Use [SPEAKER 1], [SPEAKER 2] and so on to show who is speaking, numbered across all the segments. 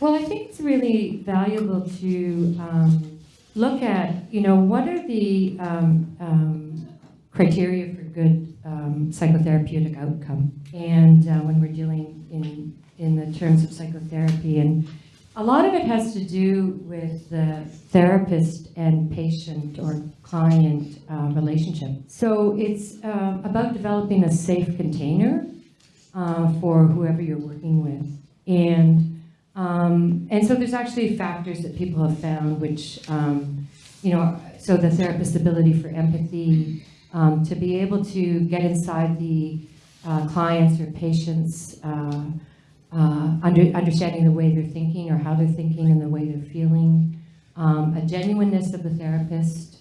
[SPEAKER 1] Well, I think it's really valuable to um, look at, you know, what are the um, um, criteria for good um, psychotherapeutic outcome? And uh, when we're dealing in, in the terms of psychotherapy, and a lot of it has to do with the therapist and patient or client uh, relationship. So it's um, about developing a safe container uh, for whoever you're working with. And, um, and so there's actually factors that people have found which, um, you know, so the therapist's ability for empathy, um, to be able to get inside the uh, clients or patients' uh, uh, under, understanding the way they're thinking or how they're thinking and the way they're feeling, um, a genuineness of the therapist,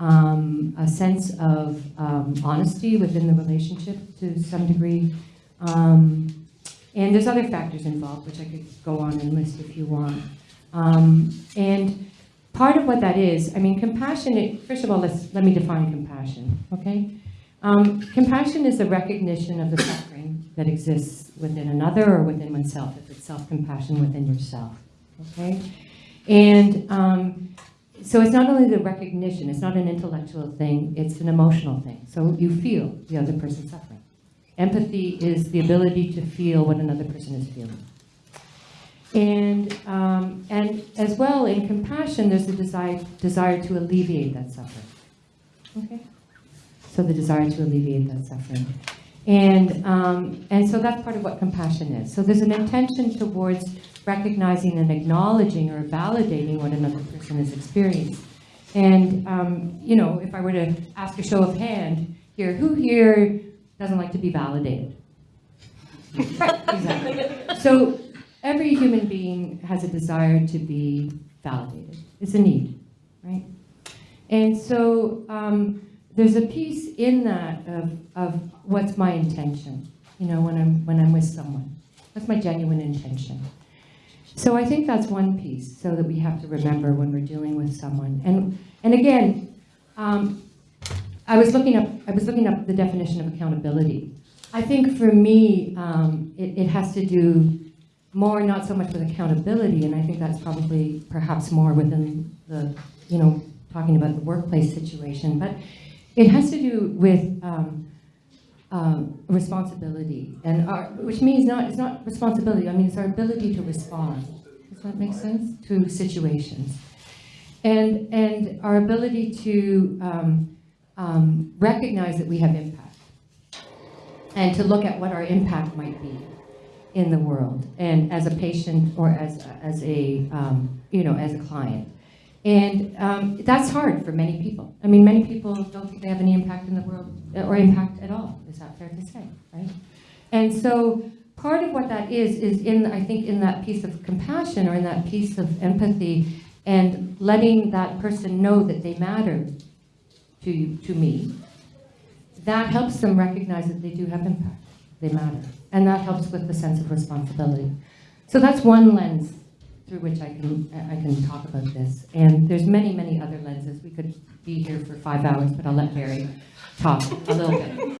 [SPEAKER 1] um, a sense of um, honesty within the relationship to some degree. Um, and there's other factors involved, which I could go on and list if you want. Um, and part of what that is, I mean, compassion, first of all, let's, let me define compassion, okay? Um, compassion is the recognition of the suffering that exists within another or within oneself, if it's self-compassion within yourself, okay? And um, so it's not only the recognition, it's not an intellectual thing, it's an emotional thing. So you feel the other person's suffering. Empathy is the ability to feel what another person is feeling. And, um, and as well, in compassion, there's a desire, desire to alleviate that suffering. Okay? So the desire to alleviate that suffering. And, um, and so that's part of what compassion is. So there's an intention towards recognizing and acknowledging or validating what another person has experienced. And, um, you know, if I were to ask a show of hand here, who here doesn't like to be validated? exactly. So every human being has a desire to be validated. It's a need, right? And so um, there's a piece in that of, of what's my intention, you know, when I'm, when I'm with someone. That's my genuine intention. So I think that's one piece, so that we have to remember when we're dealing with someone. And, and again, um, I was looking up, I was looking up the definition of accountability. I think for me, um, it, it has to do more not so much with accountability, and I think that's probably perhaps more within the, you know, talking about the workplace situation, but it has to do with um, um, responsibility, and our, which means not, it's not responsibility, I mean, it's our ability to respond. Does that make sense? To situations. And, and our ability to um, um, recognize that we have impact and to look at what our impact might be in the world and as a patient or as, as a, um, you know, as a client. And um, that's hard for many people. I mean, many people don't think they have any impact in the world or impact at all. Is that fair to say, right? And so part of what that is, is in, I think, in that piece of compassion or in that piece of empathy and letting that person know that they matter to, to me, that helps them recognize that they do have impact. They matter. And that helps with the sense of responsibility. So that's one lens through which I can, I can talk about this. And there's many, many other lenses. We could be here for five hours, but I'll let Barry talk a little bit.